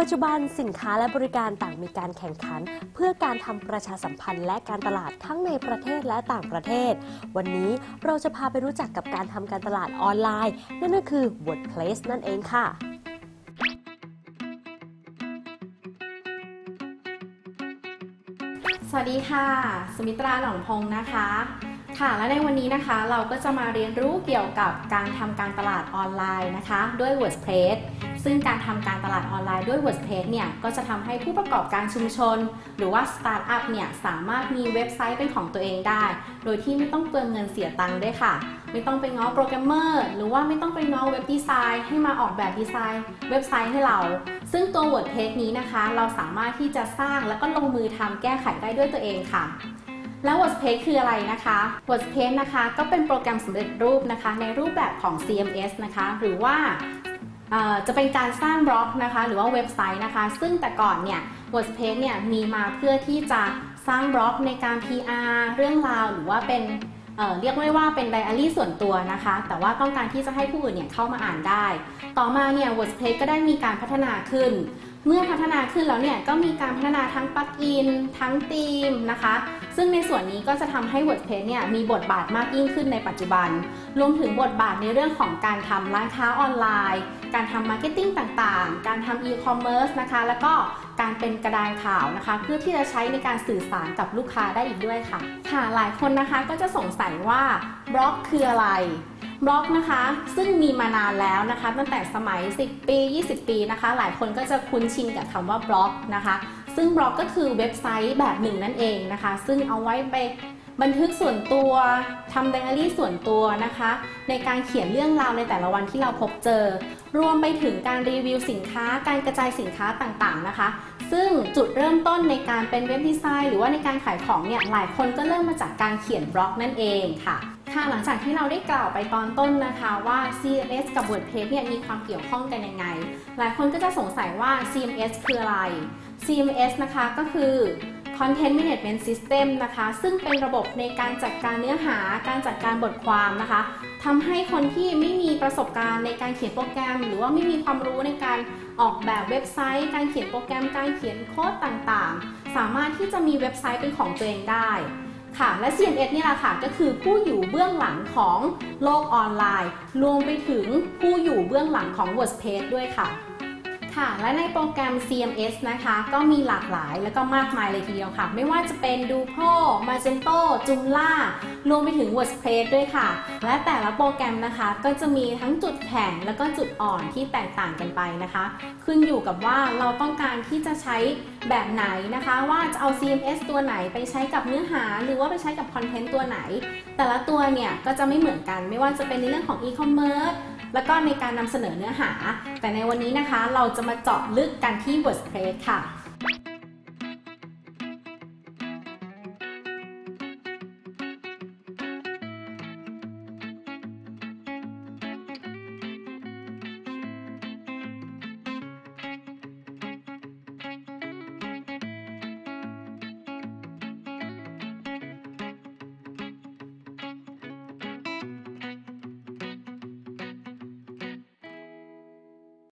ปัจจุบันสินค้าและบริการต่างมีการแข่งขัน เพื่อการทำประชาสัมพันธ์และการตลาดทั้งในประเทศและต่างประเทศ วันนี้เราจะพาไปรู้จักกับการทำการตลาดออนไลน์ นั่นก็คือ WordPress นั่นเองค่ะสวัสดีค่ะ สมิตราหนองพงศ์นะคะ ค่ะ และในวันนี้นะคะเราก็จะมาเรียนรู้เกี่ยวกับการทำการตลาดออนไลน์นะคะ ด้วย WordPress ซึ่งการทำการตลาดออนไลน์ด้วย WordPress เนี่ยก็จะทำให้ผู้ประกอบการชุมชน หรือว่าสตาร์ทอัพเนี่ยสามารถมีเว็บไซต์เป็นของตัวเองได้ โดยที่ไม่ต้องเปลืองเงินเสียตังค์ด้วยค่ะ ไม่ต้องไปง้อโปรแกรมเมอร์หรือว่าไม่ต้องไปง้อ web design ให้มาออกแบบดีไซน์ เว็บไซต์ให้เรา ซึ่งตัว WordPress นี้นะคะ เราสามารถที่จะสร้างแล้วก็ลงมือทำแก้ไขได้ด้วยตัวเองค่ะแล้ว WordPress คืออะไรนะคะ WordPress นะคะก็เป็นโปรแกรมสำเร็จรูปนะคะ ในรูปแบบของ CMS นะคะ หรือว่า จะเป็นการสร้างบล็อกนะคะ หรือว่าเว็บไซต์นะคะ ซึ่งแต่ก่อนเนี่ย WordPress เนี่ยมีมาเพื่อที่จะสร้างบล็อกในการ PR เรื่องราวหรือว่าเป็นเเรียกได้ว่าเป็นไดอารี่ส่วนตัวนะคะ แต่ว่าต้องการที่จะให้ผู้อื่นเนี่ยเข้ามาอ่านได้ ต่อมาเนี่ย WordPress ก็ได้มีการพัฒนาขึ้น เมื่อพัฒนาขึ้นแล้วเนี่ยก็มีการพัฒนาทั้ง plugin ทั้งธีมนะคะ ซึ่งในส่วนนี้ก็จะทำให้ WordPress เนี่ยมีบทบาทมากยิ่งขึ้นในปัจจุบัน รวมถึงบทบาทในเรื่องของการทำร้านค้าออนไลน์ การทำ marketing ต่างๆ การทำอีคอมเมิร์ซนะคะ แล้วก็การเป็นกระดานข่าวนะคะ เพื่อที่จะใช้ในการสื่อสารกับลูกค้าได้อีกด้วยค่ะ ค่ะหลายคนนะคะก็จะสงสัยว่าบล็อกคืออะไร บล็อกนะคะ ซึ่งมีมานานแล้วนะคะ ตั้งแต่สมัย 10 ปี 20 ปีนะคะ หลายคนก็จะคุ้นชินกับคำว่าบล็อกนะคะ ซึ่งบล็อกก็คือเว็บไซต์แบบหนึ่งนั่นเองนะคะ ซึ่งเอาไว้ไปบันทึกส่วนตัวทำไดอารี่ส่วนตัวนะคะ ในการเขียนเรื่องราวในแต่ละวันที่เราพบเจอ รวมไปถึงการรีวิวสินค้า การกระจายสินค้าต่างๆนะคะ ซึ่งจุดเริ่มต้นในการเป็นเว็บดีไซน์ หรือว่าในการขายของเนี่ยหลายคนก็เริ่มมาจากการเขียนบล็อกนั่นเองค่ะ ค่ะหลังจากที่เราได้กล่าวไปตอนต้นนะคะว่า CMS กับ WordPress เนี่ยมีความเกี่ยวข้องกันยังไง หลายคนก็จะสงสัยว่า CMS คืออะไร CMS นะคะก็คือ Content Management System นะคะ ซึ่งเป็นระบบในการจัดการเนื้อหา การจัดการบทความนะคะทำให้คนที่ไม่มีประสบการณ์ในการเขียนโปรแกรม หรือว่าไม่มีความรู้ในการออกแบบเว็บไซต์ การเขียนโปรแกรม การเขียนโค้ดต่างๆ สามารถที่จะมีเว็บไซต์เป็นของตัวเองได้ ค่ะ และ C N S นี่แหละค่ะ ก็คือผู้อยู่เบื้องหลังของโลกออนไลน์ รวมไปถึงผู้อยู่เบื้องหลังของ WordPress ด้วยค่ะ ค่ะ และในโปรแกรม CMS นะคะ ก็มีหลากหลายแล้วก็มากมายเลยทีเดียวค่ะ ไม่ว่าจะเป็น Dupo Magento Joomla รวมไปถึง WordPress ด้วยค่ะ และแต่ละโปรแกรมนะคะ ก็จะมีทั้งจุดแข็งแล้วก็จุดอ่อนที่แตกต่างกันไปนะคะ ขึ้นอยู่กับว่าเราต้องการที่จะใช้แบบไหนนะคะ ว่าจะเอา CMS ตัวไหนไปใช้กับเนื้อหา หรือว่าไปใช้กับคอนเทนต์ตัวไหน แต่ละตัวเนี่ยก็จะไม่เหมือนกัน ไม่ว่าจะเป็นในเรื่องของ e-commerce แล้วก็ในการนำเสนอเนื้อหา แต่ในวันนี้นะคะเราจะมาเจาะลึกกันที่ WordPress ค่ะ